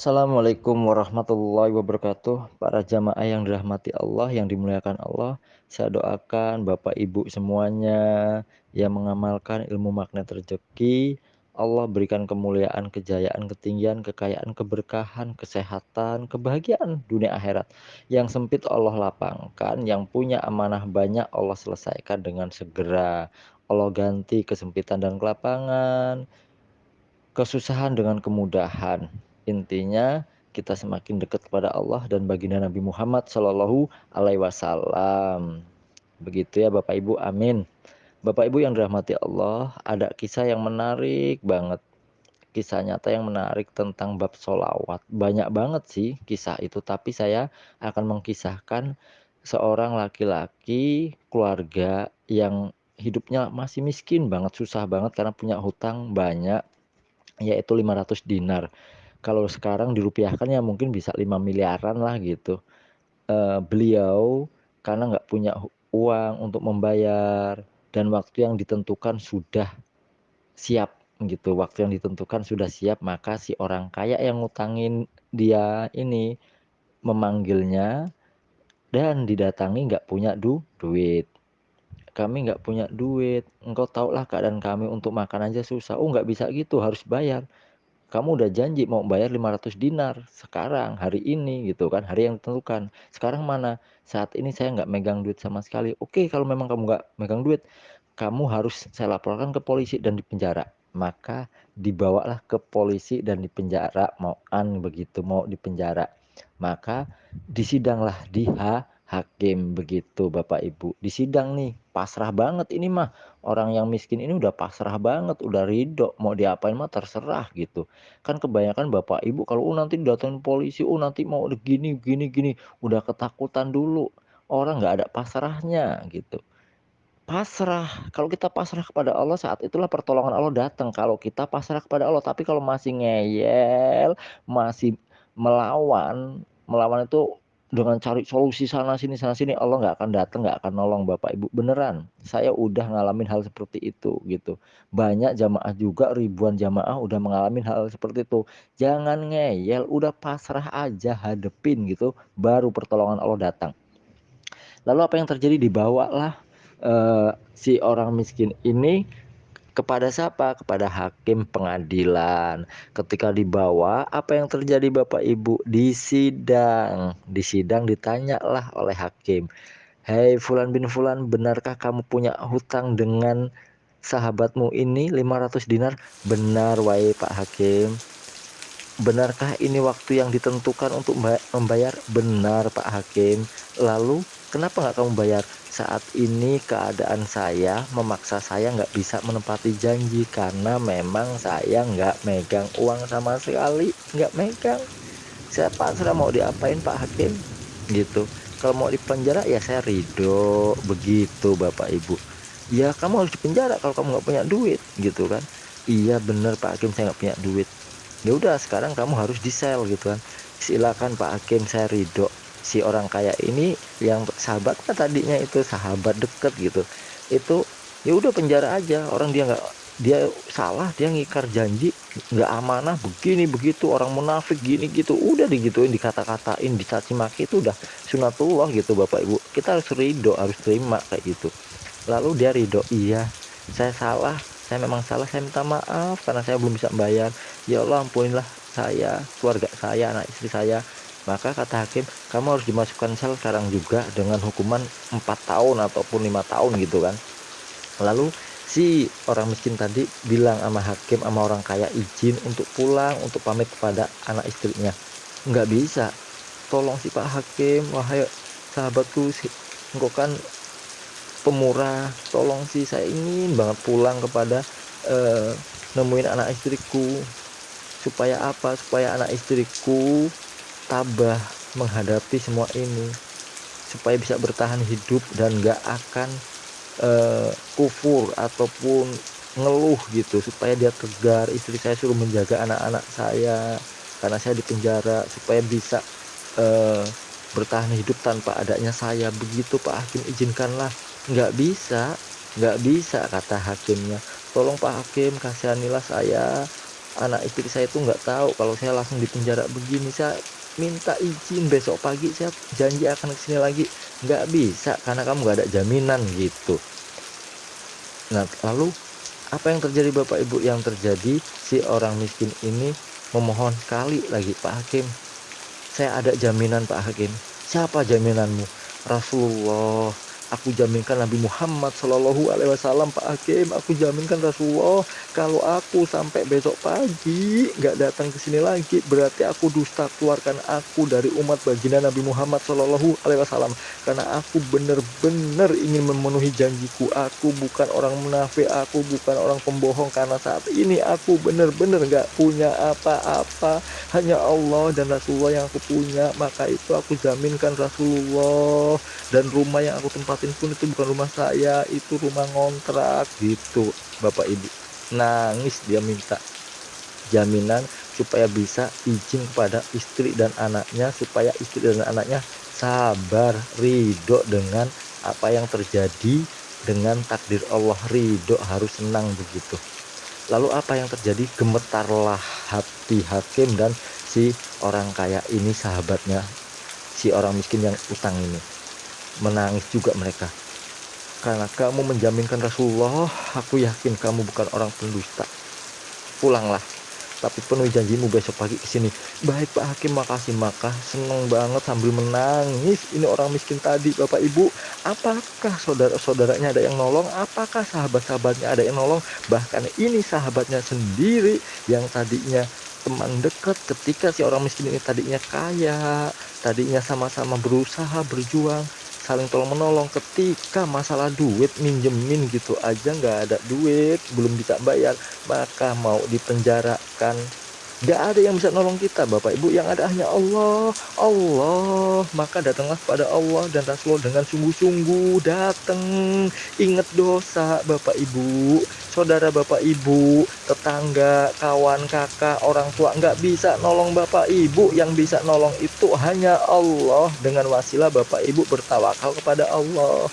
Assalamualaikum warahmatullahi wabarakatuh. Para jamaah yang dirahmati Allah, yang dimuliakan Allah, saya doakan Bapak Ibu semuanya yang mengamalkan ilmu magnet rezeki, Allah berikan kemuliaan, kejayaan, ketinggian, kekayaan, keberkahan, kesehatan, kebahagiaan dunia akhirat. Yang sempit Allah lapangkan, yang punya amanah banyak Allah selesaikan dengan segera. Allah ganti kesempitan dan kelapangan, kesusahan dengan kemudahan intinya kita semakin dekat kepada Allah dan baginda Nabi Muhammad Shallallahu Alaihi Wasallam. Begitu ya Bapak Ibu, amin. Bapak Ibu yang dirahmati Allah, ada kisah yang menarik banget. Kisah nyata yang menarik tentang bab solawat. Banyak banget sih kisah itu, tapi saya akan mengkisahkan seorang laki-laki keluarga yang hidupnya masih miskin banget, susah banget karena punya hutang banyak, yaitu 500 dinar kalau sekarang dirupiahkan ya mungkin bisa 5 miliaran lah gitu. Uh, beliau karena nggak punya uang untuk membayar dan waktu yang ditentukan sudah siap gitu. Waktu yang ditentukan sudah siap, maka si orang kaya yang ngutangin dia ini memanggilnya dan didatangi nggak punya du duit. Kami nggak punya duit, engkau tahulah keadaan kami untuk makan aja susah. Oh nggak bisa gitu, harus bayar kamu udah janji mau bayar 500 dinar sekarang hari ini gitu kan hari yang ditentukan. Sekarang mana? Saat ini saya nggak megang duit sama sekali. Oke kalau memang kamu nggak megang duit kamu harus saya laporkan ke polisi dan dipenjara maka dibawalah ke polisi dan dipenjara mau an begitu mau dipenjara maka disidanglah di hakim begitu Bapak Ibu. Di sidang nih pasrah banget ini mah. Orang yang miskin ini udah pasrah banget udah ridho. Mau diapain mah terserah gitu. Kan kebanyakan Bapak Ibu kalau oh, nanti datang polisi oh nanti mau gini gini gini. Udah ketakutan dulu. Orang nggak ada pasrahnya gitu. Pasrah. Kalau kita pasrah kepada Allah saat itulah pertolongan Allah datang kalau kita pasrah kepada Allah tapi kalau masih ngeyel masih melawan melawan itu dengan cari solusi sana sini sana sini Allah nggak akan datang nggak akan nolong Bapak Ibu. Beneran saya udah ngalamin hal seperti itu gitu. Banyak jamaah juga ribuan jamaah udah mengalami hal seperti itu. Jangan ngeyel udah pasrah aja hadepin gitu. Baru pertolongan Allah datang. Lalu apa yang terjadi? Dibawalah uh, si orang miskin ini kepada siapa? Kepada hakim pengadilan. Ketika dibawa, apa yang terjadi Bapak Ibu? Di sidang. Di sidang ditanyalah oleh hakim. Hei Fulan bin Fulan, benarkah kamu punya hutang dengan sahabatmu ini 500 dinar? Benar, wahai Pak Hakim. Benarkah ini waktu yang ditentukan untuk membayar? Benar, Pak Hakim. Lalu, kenapa nggak kamu bayar? Saat ini keadaan saya memaksa saya nggak bisa menepati janji karena memang saya nggak megang uang sama sekali nggak megang. Saya pasrah mau diapain Pak Hakim? Gitu. Kalau mau dipenjara ya saya ridho. Begitu Bapak Ibu. Ya kamu harus dipenjara kalau kamu nggak punya duit gitu kan? Iya bener Pak Hakim saya nggak punya duit. Ya udah sekarang kamu harus di sel gitu kan? Silakan Pak Hakim saya ridho si orang kaya ini yang sahabatnya tadinya itu sahabat deket gitu. Itu ya udah penjara aja. Orang dia nggak dia salah dia ngikar janji nggak amanah begini begitu orang munafik gini gitu. Udah digituin dikata-katain dicaci maki itu udah sunatullah gitu bapak ibu. Kita harus ridho harus terima kayak gitu. Lalu dia ridho iya saya salah. Saya memang salah saya minta maaf karena saya belum bisa bayar. Ya Allah ampunilah saya keluarga saya anak istri saya maka kata hakim kamu harus dimasukkan sel sekarang juga dengan hukuman 4 tahun ataupun lima tahun gitu kan. Lalu si orang miskin tadi bilang sama hakim sama orang kaya izin untuk pulang untuk pamit kepada anak istrinya. Nggak bisa. Tolong si pak hakim wahai sahabatku engkau kan pemurah. Tolong sih saya ingin banget pulang kepada uh, nemuin anak istriku. Supaya apa? Supaya anak istriku tabah menghadapi semua ini supaya bisa bertahan hidup dan gak akan uh, kufur ataupun ngeluh gitu supaya dia tegar. Istri saya suruh menjaga anak-anak saya karena saya di penjara supaya bisa uh, bertahan hidup tanpa adanya saya. Begitu Pak Hakim izinkanlah. Nggak bisa nggak bisa kata hakimnya. Tolong Pak Hakim kasihanilah saya. Anak istri saya itu nggak tahu kalau saya langsung di penjara begini saya minta izin besok pagi saya janji akan ke sini lagi. Nggak bisa karena kamu nggak ada jaminan gitu. Nah lalu apa yang terjadi bapak ibu? Yang terjadi si orang miskin ini memohon sekali lagi Pak Hakim. Saya ada jaminan Pak Hakim. Siapa jaminanmu? Rasulullah aku jaminkan Nabi Muhammad Shallallahu Alaihi Wasallam Pak Hakim. Aku jaminkan Rasulullah kalau aku sampai besok pagi nggak datang ke sini lagi berarti aku dusta keluarkan aku dari umat baginda Nabi Muhammad Shallallahu Alaihi Wasallam. Karena aku benar-benar ingin memenuhi janjiku. Aku bukan orang munafik aku bukan orang pembohong. Karena saat ini aku benar-benar nggak punya apa-apa. Hanya Allah dan Rasulullah yang aku punya. Maka itu aku jaminkan Rasulullah dan rumah yang aku tempat tempatin pun itu bukan rumah saya itu rumah ngontrak. Gitu bapak ibu. Nangis dia minta jaminan supaya bisa izin kepada istri dan anaknya supaya istri dan anaknya sabar ridho dengan apa yang terjadi dengan takdir Allah. Ridho harus senang begitu. Lalu apa yang terjadi? Gemetarlah hati hakim dan si orang kaya ini sahabatnya si orang miskin yang utang ini menangis juga mereka. Karena kamu menjaminkan Rasulullah aku yakin kamu bukan orang pendusta. Pulanglah tapi penuhi janjimu besok pagi ke sini. Baik Pak Hakim makasih maka. Seneng banget sambil menangis. Ini orang miskin tadi Bapak Ibu. Apakah saudara-saudaranya ada yang nolong? Apakah sahabat-sahabatnya ada yang nolong? Bahkan ini sahabatnya sendiri yang tadinya teman dekat ketika si orang miskin ini tadinya kaya tadinya sama-sama berusaha berjuang saling tolong menolong. Ketika masalah duit minjemin gitu aja nggak ada duit belum bisa bayar maka mau dipenjarakan. Gak ada yang bisa nolong kita Bapak Ibu. Yang ada hanya Allah. Allah. Maka datanglah pada Allah dan Rasulullah dengan sungguh-sungguh datang. Ingat dosa Bapak Ibu saudara Bapak Ibu tetangga kawan kakak orang tua nggak bisa nolong Bapak Ibu. Yang bisa nolong itu hanya Allah. Dengan wasilah Bapak Ibu bertawakal kepada Allah.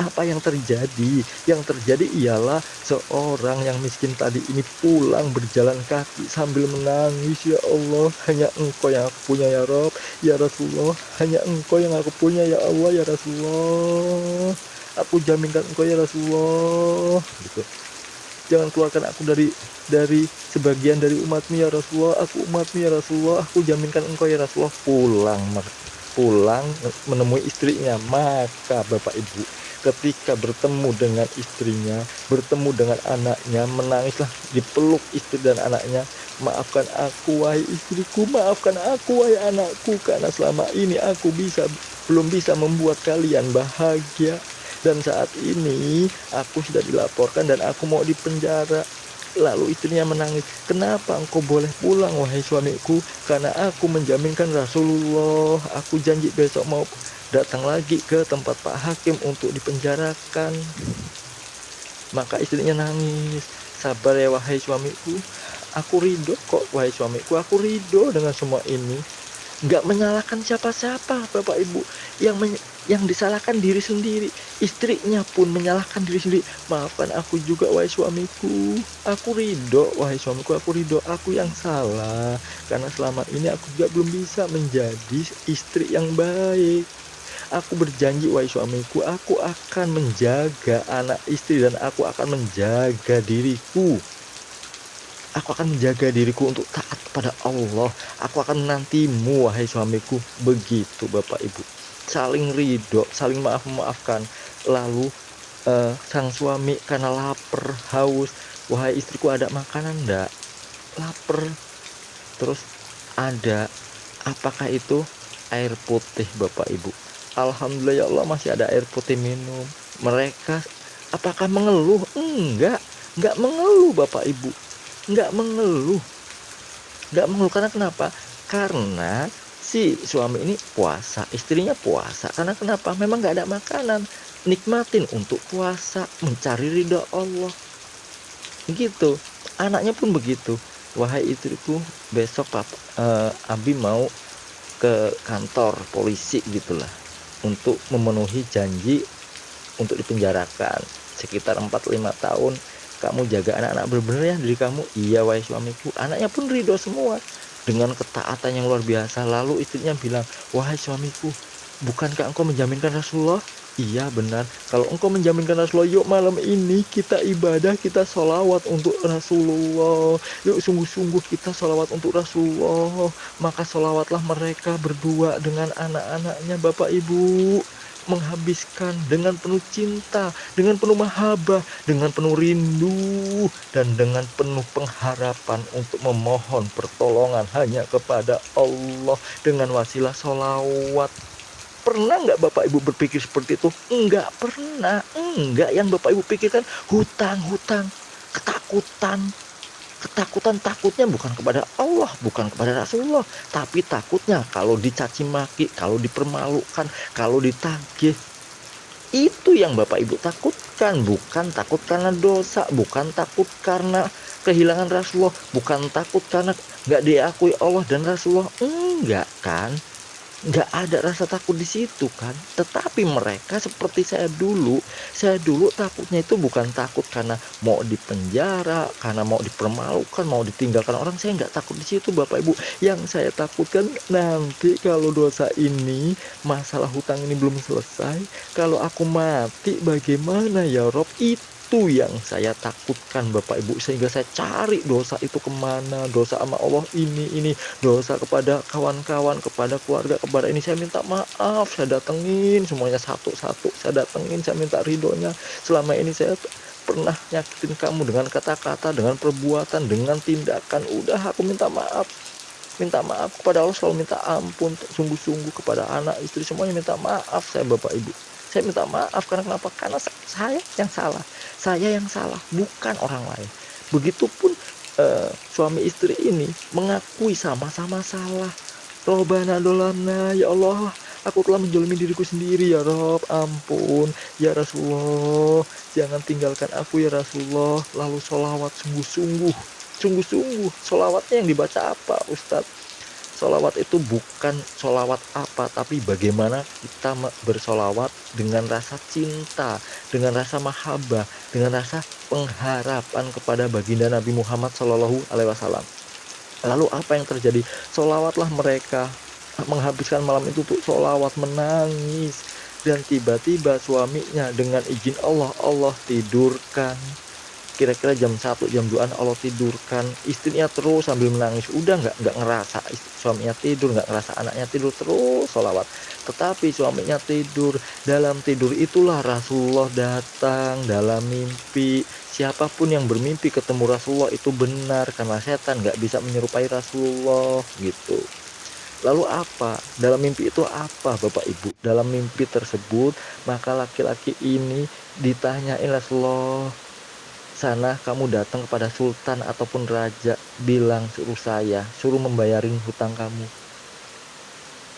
Apa yang terjadi? Yang terjadi ialah seorang yang miskin tadi ini pulang berjalan kaki sambil menangis, ya Allah, hanya Engkau yang aku punya ya Rob, ya Rasulullah, hanya Engkau yang aku punya ya Allah, ya Rasulullah. Aku jaminkan Engkau ya Rasulullah. Gitu. Jangan keluarkan aku dari dari sebagian dari umatmu ya Rasulullah. Aku umatmu ya Rasulullah. Aku jaminkan Engkau ya Rasulullah. Pulang pulang menemui istrinya maka Bapak Ibu ketika bertemu dengan istrinya, bertemu dengan anaknya, menangislah dipeluk istri dan anaknya. Maafkan aku wahai istriku, maafkan aku wahai anakku karena selama ini aku bisa belum bisa membuat kalian bahagia dan saat ini aku sudah dilaporkan dan aku mau dipenjara Lalu istrinya menangis, kenapa engkau boleh pulang wahai suamiku? Karena aku menjaminkan Rasulullah, aku janji besok mau datang lagi ke tempat Pak Hakim untuk dipenjarakan. Maka istrinya nangis, sabar ya wahai suamiku, aku ridho kok wahai suamiku, aku ridho dengan semua ini. Nggak menyalahkan siapa-siapa Bapak Ibu, yang yang disalahkan diri sendiri. Istrinya pun menyalahkan diri sendiri. Maafkan aku juga wahai suamiku. Aku ridho wahai suamiku, aku ridho aku yang salah. Karena selama ini aku juga belum bisa menjadi istri yang baik. Aku berjanji wahai suamiku, aku akan menjaga anak istri dan aku akan menjaga diriku. Aku akan menjaga diriku untuk taat kepada Allah. Aku akan menantimu wahai suamiku. Begitu Bapak Ibu. Saling ridho, saling maaf-maafkan. Lalu uh, sang suami karena lapar, haus. Wahai istriku ada makanan enggak? Lapar. Terus ada apakah itu air putih Bapak Ibu? Alhamdulillah ya Allah masih ada air putih minum mereka apakah mengeluh enggak enggak mengeluh bapak ibu enggak mengeluh enggak mengeluh karena kenapa karena si suami ini puasa istrinya puasa. Karena kenapa? Memang enggak ada makanan. Nikmatin untuk puasa mencari ridho Allah. Gitu. Anaknya pun begitu. Wahai istriku besok papa uh, Abi mau ke kantor polisi gitulah. Untuk memenuhi janji untuk dipenjarakan. Sekitar 4-5 tahun kamu jaga anak-anak benar-benar ya diri kamu. Iya wahai suamiku. Anaknya pun ridho semua dengan ketaatan yang luar biasa lalu istrinya bilang wahai suamiku bukankah engkau menjaminkan Rasulullah Iya benar, kalau engkau menjaminkan Rasulullah, yuk malam ini kita ibadah, kita sholawat untuk Rasulullah. Yuk sungguh-sungguh kita sholawat untuk Rasulullah. Maka sholawatlah mereka berdua dengan anak-anaknya Bapak Ibu. Menghabiskan dengan penuh cinta, dengan penuh mahabbah, dengan penuh rindu, dan dengan penuh pengharapan untuk memohon pertolongan hanya kepada Allah dengan wasilah sholawat Pernah nggak Bapak Ibu berpikir seperti itu? Enggak pernah. Enggak yang Bapak Ibu pikirkan hutang-hutang, ketakutan. Ketakutan takutnya bukan kepada Allah, bukan kepada Rasulullah, tapi takutnya kalau dicaci maki, kalau dipermalukan, kalau ditagih. Itu yang Bapak Ibu takutkan, bukan takut karena dosa, bukan takut karena kehilangan Rasulullah, bukan takut karena nggak diakui Allah dan Rasulullah. Enggak kan? Nggak ada rasa takut di situ kan? Tetapi mereka seperti saya dulu. Saya dulu takutnya itu bukan takut karena mau dipenjara karena mau dipermalukan mau ditinggalkan orang. Saya nggak takut di situ bapak ibu. Yang saya takutkan nanti kalau dosa ini masalah hutang ini belum selesai kalau aku mati bagaimana ya Rob? Itu itu yang saya takutkan Bapak Ibu sehingga saya cari dosa itu ke mana dosa sama Allah ini ini dosa kepada kawan-kawan kepada keluarga kepada ini. Saya minta maaf saya datengin semuanya satu-satu. Saya datengin saya minta ridhonya. Selama ini saya pernah nyakitin kamu dengan kata-kata dengan perbuatan dengan tindakan. Udah aku minta maaf. Minta maaf kepada Allah selalu minta ampun sungguh-sungguh kepada anak istri semuanya minta maaf saya Bapak Ibu. Saya minta maaf karena kenapa? Karena saya yang salah saya yang salah bukan orang lain. Begitupun uh, suami istri ini mengakui sama-sama salah. Robana dolamna ya Allah aku telah menjolimi diriku sendiri ya Rob. Ampun ya Rasulullah jangan tinggalkan aku ya Rasulullah. Lalu sholawat sungguh-sungguh. Sungguh-sungguh sholawatnya yang dibaca apa Ustadz Solawat itu bukan solawat apa, tapi bagaimana kita bersolawat dengan rasa cinta, dengan rasa mahabbah, dengan rasa pengharapan kepada baginda Nabi Muhammad Shallallahu Alaihi Wasallam. Lalu apa yang terjadi? Solawatlah mereka menghabiskan malam itu untuk solawat menangis dan tiba-tiba suaminya dengan izin Allah Allah tidurkan kira-kira jam 1 jam 2 Allah tidurkan. Istrinya terus sambil menangis. Udah nggak nggak ngerasa suaminya tidur nggak ngerasa anaknya tidur terus sholawat. Tetapi suaminya tidur. Dalam tidur itulah Rasulullah datang dalam mimpi. Siapa pun yang bermimpi ketemu Rasulullah itu benar karena setan nggak bisa menyerupai Rasulullah gitu. Lalu apa? Dalam mimpi itu apa Bapak Ibu? Dalam mimpi tersebut maka laki-laki ini ditanyain Rasulullah sana kamu datang kepada sultan ataupun raja bilang suruh saya suruh membayarin hutang kamu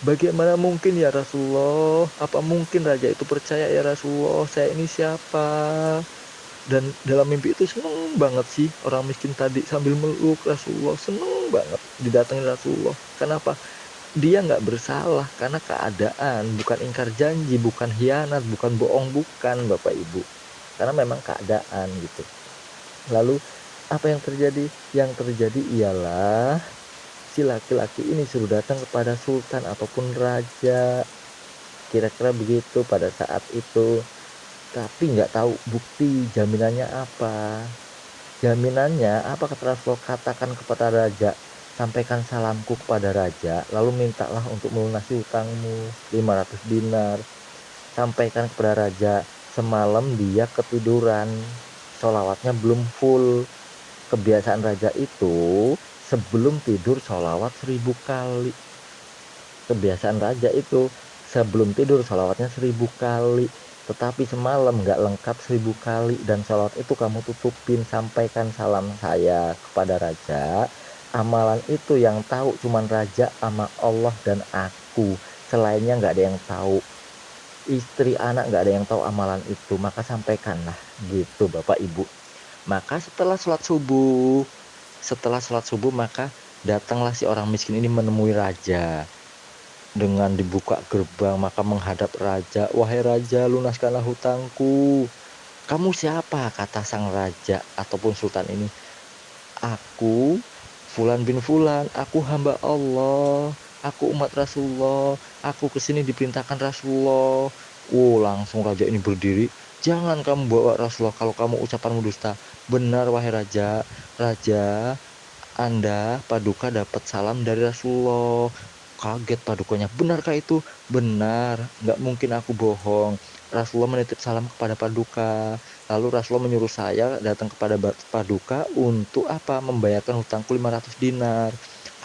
Bagaimana mungkin ya Rasulullah? Apa mungkin raja itu percaya ya Rasulullah? Saya ini siapa? Dan dalam mimpi itu seneng banget sih orang miskin tadi sambil meluk Rasulullah seneng banget didatangi Rasulullah. Kenapa? Dia nggak bersalah karena keadaan, bukan ingkar janji, bukan hianat, bukan bohong, bukan Bapak Ibu. Karena memang keadaan gitu. Lalu apa yang terjadi? Yang terjadi ialah si laki-laki ini suruh datang kepada sultan ataupun raja. Kira-kira begitu pada saat itu. Tapi nggak tahu bukti jaminannya apa. Jaminannya apa kata Rasul katakan kepada raja sampaikan salamku kepada raja lalu mintalah untuk melunasi hutangmu 500 dinar sampaikan kepada raja semalam dia ketiduran sholawatnya belum full. Kebiasaan raja itu sebelum tidur sholawat seribu kali. Kebiasaan raja itu sebelum tidur sholawatnya seribu kali. Tetapi semalam nggak lengkap seribu kali dan sholawat itu kamu tutupin sampaikan salam saya kepada raja. Amalan itu yang tahu cuman raja sama Allah dan aku. Selainnya nggak ada yang tahu istri anak nggak ada yang tahu amalan itu maka sampaikanlah gitu bapak ibu maka setelah sholat subuh setelah sholat subuh maka datanglah si orang miskin ini menemui raja dengan dibuka gerbang maka menghadap raja wahai raja lunaskanlah hutangku "Kamu siapa?" kata sang raja ataupun sultan ini. "Aku Fulan bin Fulan, aku hamba Allah, aku umat Rasulullah, aku ke sini diperintahkan Rasulullah." Oh, langsung raja ini berdiri, "Jangan kamu bawa Rasulullah kalau kamu ucapanmu dusta." "Benar wahai raja, raja, Anda paduka dapat salam dari Rasulullah." Kaget padukanya, "Benarkah itu?" "Benar, nggak mungkin aku bohong. Rasulullah menitip salam kepada paduka." Lalu Rasulullah menyuruh saya datang kepada Paduka untuk apa? Membayarkan hutangku 500 dinar.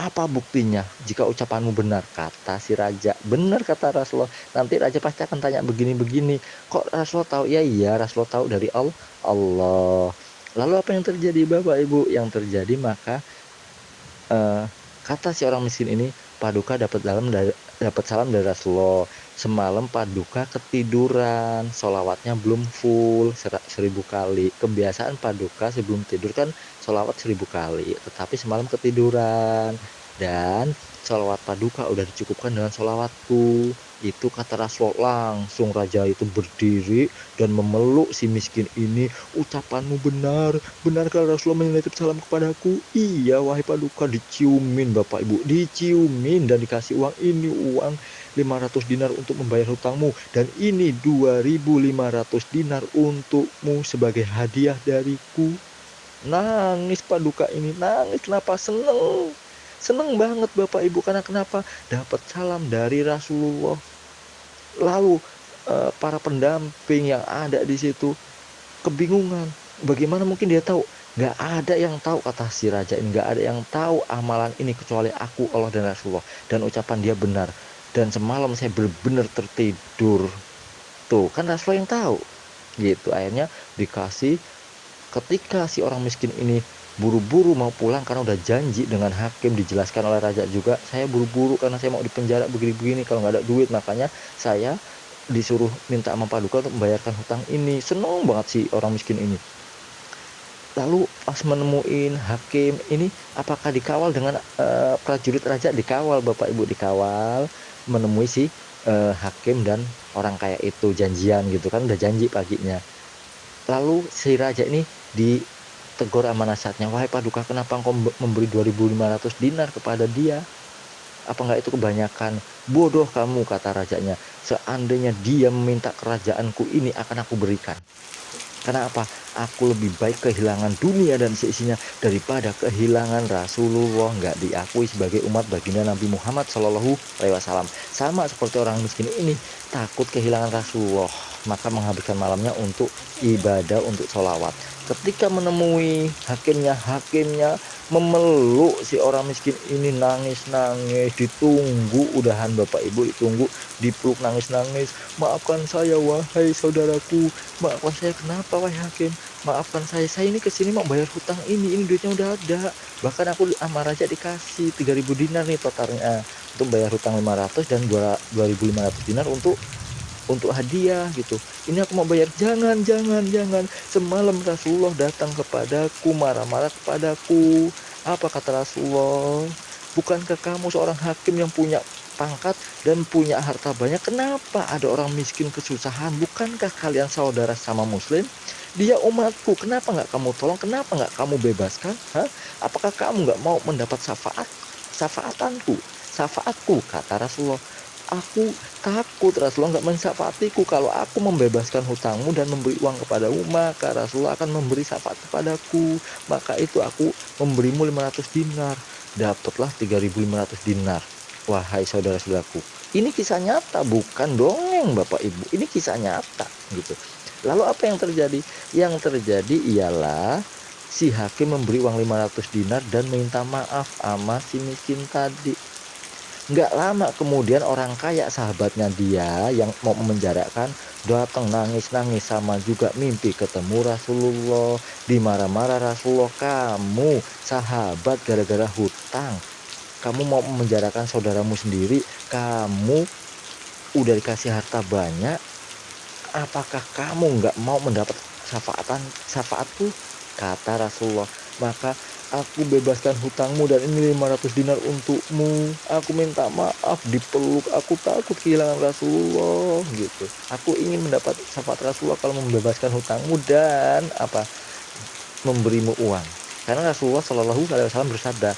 Apa buktinya jika ucapanmu benar? Kata si raja. Benar kata Rasulullah. Nanti raja pasti akan tanya begini-begini. Kok Rasulullah tahu? Ya iya, Rasulullah tahu dari Allah. Lalu apa yang terjadi Bapak Ibu? Yang terjadi maka uh, kata si orang miskin ini, Paduka dapat dalam dapat salam dari Rasulullah semalam paduka ketiduran solawatnya belum full seribu kali kebiasaan paduka sebelum tidur kan solawat seribu kali tetapi semalam ketiduran. Dan solawat paduka udah dicukupkan dengan solawatku itu kata Rasulullah langsung raja itu berdiri dan memeluk si miskin ini. Ucapanmu benar. Benarkah Rasulullah menitip salam kepadaku? Iya wahai paduka diciumin bapak ibu diciumin dan dikasih uang ini uang 500 dinar untuk membayar hutangmu. Dan ini 2500 dinar untukmu sebagai hadiah dariku nangis paduka ini. Nangis kenapa? Seneng. Seneng banget bapak ibu. Karena kenapa? Dapat salam dari Rasulullah. Lalu eh, para pendamping yang ada di situ kebingungan. Bagaimana mungkin dia tahu? Nggak ada yang tahu kata si raja ini. Nggak ada yang tahu amalan ini kecuali aku Allah dan Rasulullah. Dan ucapan dia benar. Dan semalam saya benar-benar tertidur. Tuh kan Rasulullah yang tahu. Gitu akhirnya dikasih ketika si orang miskin ini buru-buru mau pulang karena udah janji dengan hakim dijelaskan oleh raja juga saya buru-buru karena saya mau dipenjara begini-begini kalau nggak ada duit. Makanya saya disuruh minta sama paduka untuk membayarkan hutang ini. Seneng banget si orang miskin ini. Lalu pas menemuin hakim ini apakah dikawal dengan uh, prajurit raja? Dikawal bapak ibu dikawal menemui si uh, hakim dan orang kaya itu janjian gitu kan udah janji paginya. Lalu si raja ini ditegur sama nasihatnya wahai paduka kenapa engkau memberi 2500 dinar kepada dia? Apa enggak itu kebanyakan bodoh kamu kata rajanya. Seandainya dia meminta kerajaanku ini akan aku berikan. Karena apa? Aku lebih baik kehilangan dunia dan seisinya daripada kehilangan Rasulullah. Nggak diakui sebagai umat baginda Nabi Muhammad Shallallahu Alaihi Wasallam. Sama seperti orang miskin ini takut kehilangan Rasulullah, maka menghabiskan malamnya untuk ibadah, untuk sholawat. Ketika menemui hakimnya, hakimnya memeluk si orang miskin ini nangis-nangis ditunggu udahan bapak ibu ditunggu dipeluk nangis-nangis maafkan saya wahai saudaraku maafkan saya kenapa wahai hakim maafkan saya saya ini ke sini mau bayar hutang ini ini duitnya udah ada bahkan aku sama raja dikasih 3000 dinar nih totalnya untuk bayar hutang 500 dan 2500 dinar untuk untuk hadiah gitu. Ini aku mau bayar. Jangan jangan jangan. Semalam Rasulullah datang kepadaku marah-marah kepadaku. Apa kata Rasulullah? Bukankah kamu seorang hakim yang punya pangkat dan punya harta banyak? Kenapa ada orang miskin kesusahan? Bukankah kalian saudara sama muslim? Dia umatku kenapa nggak kamu tolong? Kenapa nggak kamu bebaskan? Hah? apakah kamu nggak mau mendapat syafaat? Syafaatanku syafaatku kata Rasulullah aku takut Rasulullah nggak mensyafaatiku kalau aku membebaskan hutangmu dan memberi uang kepadamu maka Rasulullah akan memberi syafaat kepadaku. Maka itu aku memberimu 500 dinar. Dapatlah 3500 dinar wahai saudara-saudaraku. Ini kisah nyata bukan dongeng Bapak Ibu. Ini kisah nyata gitu. Lalu apa yang terjadi? Yang terjadi ialah si hakim memberi uang 500 dinar dan minta maaf sama si miskin tadi nggak lama kemudian orang kaya sahabatnya dia yang mau memenjarakan datang nangis-nangis sama juga mimpi ketemu Rasulullah. Dimarah-marah Rasulullah kamu sahabat gara-gara hutang. Kamu mau memenjarakan saudaramu sendiri. Kamu udah dikasih harta banyak. Apakah kamu nggak mau mendapat syafaatan syafaatku? Kata Rasulullah. Maka aku bebaskan hutangmu dan ini 500 dinar untukmu. Aku minta maaf dipeluk. Aku takut kehilangan Rasulullah gitu. Aku ingin mendapat syafaat Rasulullah kalau membebaskan hutangmu dan apa memberimu uang. Karena Rasulullah Shallallahu Alaihi Wasallam bersabda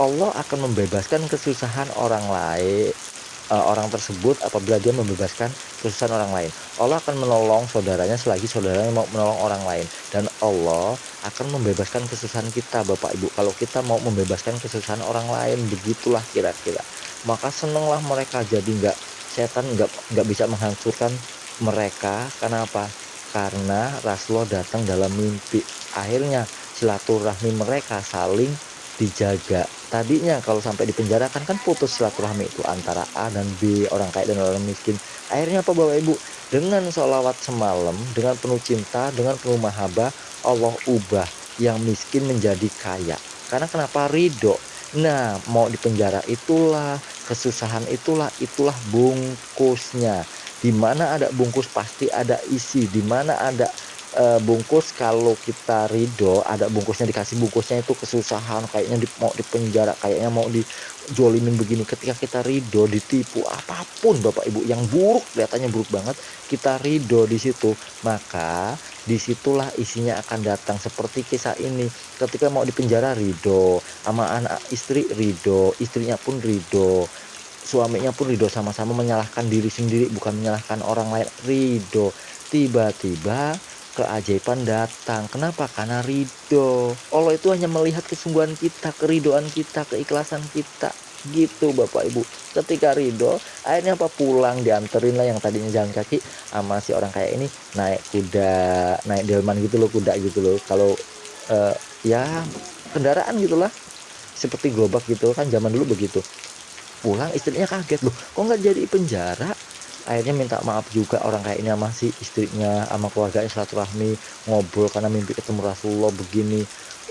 Allah akan membebaskan kesusahan orang lain uh, orang tersebut apabila dia membebaskan kesusahan orang lain. Allah akan menolong saudaranya selagi saudaranya mau menolong orang lain. Dan Allah akan membebaskan kesusahan kita Bapak Ibu. Kalau kita mau membebaskan kesusahan orang lain begitulah kira-kira. Maka senanglah mereka. Jadi nggak setan nggak nggak bisa menghancurkan mereka. Karena apa karena Rasulullah datang dalam mimpi akhirnya silaturahmi mereka saling dijaga. Tadinya kalau sampai dipenjarakan kan putus silaturahmi itu antara A dan B orang kaya dan orang miskin. Akhirnya apa bapak ibu? Dengan sholawat semalam dengan penuh cinta dengan penuh mahabbah Allah ubah yang miskin menjadi kaya. Karena kenapa? Ridho. Nah mau dipenjara itulah kesusahan itulah itulah bungkusnya. Di mana ada bungkus pasti ada isi di mana ada uh, bungkus kalau kita ridho ada bungkusnya dikasih bungkusnya itu kesusahan kayaknya di, mau dipenjara kayaknya mau dijolimin begini. Ketika kita ridho ditipu apa pun bapak ibu yang buruk kelihatannya buruk banget kita ridho di situ. Maka di situlah isinya akan datang. Seperti kisah ini ketika mau dipenjara ridho. Sama anak istri ridho. Istrinya pun ridho. Suaminya pun ridho. Sama-sama menyalahkan diri sendiri bukan menyalahkan orang lain. Ridho. Tiba-tiba keajaiban datang. Kenapa? Karena ridho. Allah itu hanya melihat kesungguhan kita, keridoan kita, keikhlasan kita. Gitu Bapak Ibu. Ketika ridho, akhirnya apa pulang dianterin lah yang tadinya jalan kaki sama si orang kayak ini naik kuda, naik delman gitu loh kuda gitu loh. Kalau uh, ya kendaraan gitulah seperti gerobak gitu kan zaman dulu begitu pulang istrinya kaget loh kok nggak jadi penjara akhirnya minta maaf juga orang kayak ini sama si istrinya sama keluarganya silaturahmi ngobrol karena mimpi ketemu Rasulullah begini.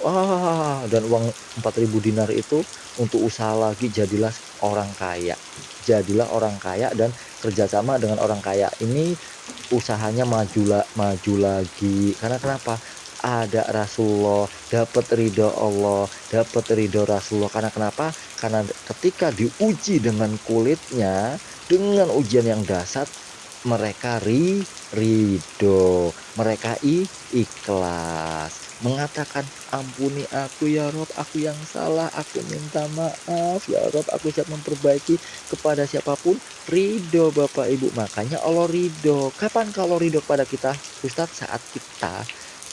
Wah dan uang 4000 dinar itu untuk usaha lagi jadilah orang kaya. Jadilah orang kaya dan kerjasama dengan orang kaya. Ini usahanya maju maju lagi. Karena kenapa? Ada Rasulullah, dapat ridho Allah, dapat ridho Rasulullah. Karena kenapa? Karena ketika diuji dengan kulitnya, dengan ujian yang dasar mereka ri ridho mereka i ikhlas. Mengatakan ampuni aku ya Rob. Aku yang salah. Aku minta maaf. Ya Rob aku siap memperbaiki kepada siapa pun. Ridho Bapak Ibu. Makanya Allah ridho kapan kalau ridho kepada kita? Ustadz saat kita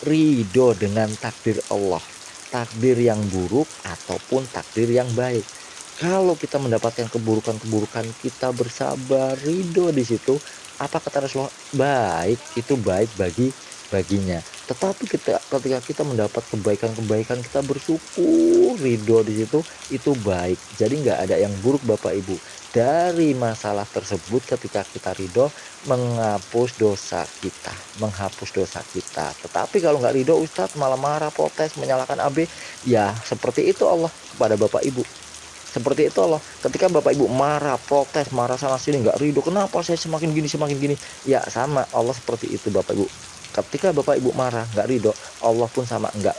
ridho dengan takdir Allah. Takdir yang buruk ataupun takdir yang baik kalau kita mendapatkan keburukan-keburukan kita bersabar ridho di situ apa kata Rasulullah? Baik itu baik bagi baginya. Tetapi kita ketika kita mendapat kebaikan-kebaikan kita bersyukur ridho di situ itu baik. Jadi nggak ada yang buruk bapak ibu. Dari masalah tersebut ketika kita ridho menghapus dosa kita menghapus dosa kita. Tetapi kalau nggak ridho Ustadz malah marah protes menyalahkan AB ya seperti itu Allah kepada bapak ibu seperti itu Allah ketika bapak ibu marah protes marah sana sini nggak ridho kenapa saya semakin gini semakin gini? Ya sama. Allah seperti itu bapak ibu. Ketika bapak ibu marah nggak ridho Allah pun sama. Nggak.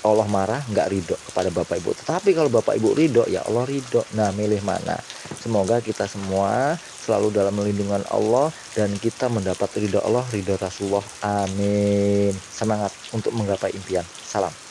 Allah marah nggak ridho kepada bapak ibu. Tetapi kalau bapak ibu ridho ya Allah ridho nah milih mana? Semoga kita semua selalu dalam melindungan Allah dan kita mendapat ridho Allah ridho Rasulullah. Amin. Semangat untuk menggapai impian. Salam